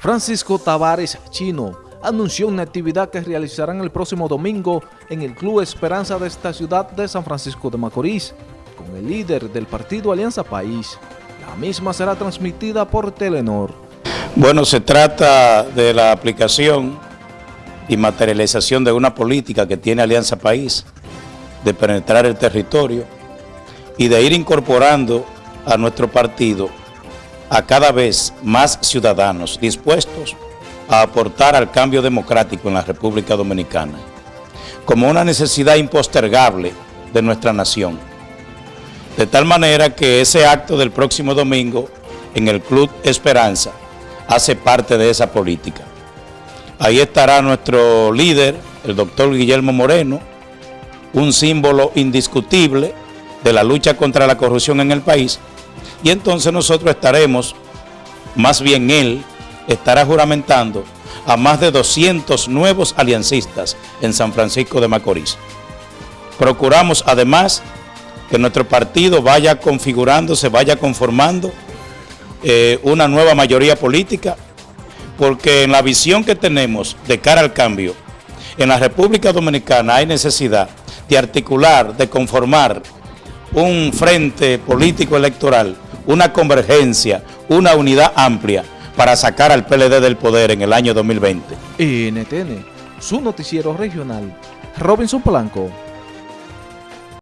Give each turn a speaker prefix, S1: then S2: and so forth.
S1: Francisco Tavares Chino anunció una actividad que realizarán el próximo domingo en el Club Esperanza de esta ciudad de San Francisco de Macorís, con el líder del partido Alianza País. La misma será transmitida por Telenor.
S2: Bueno, se trata de la aplicación y materialización de una política que tiene Alianza País, de penetrar el territorio y de ir incorporando a nuestro partido a cada vez más ciudadanos dispuestos a aportar al cambio democrático en la República Dominicana, como una necesidad impostergable de nuestra nación. De tal manera que ese acto del próximo domingo en el Club Esperanza hace parte de esa política. Ahí estará nuestro líder, el doctor Guillermo Moreno, un símbolo indiscutible de la lucha contra la corrupción en el país, y entonces nosotros estaremos, más bien él, estará juramentando a más de 200 nuevos aliancistas en San Francisco de Macorís. Procuramos además que nuestro partido vaya configurándose, vaya conformando eh, una nueva mayoría política, porque en la visión que tenemos de cara al cambio, en la República Dominicana hay necesidad de articular, de conformar un frente político electoral una convergencia, una unidad amplia para sacar al PLD del poder en el año 2020.
S1: NTN, su noticiero regional, Robinson Polanco.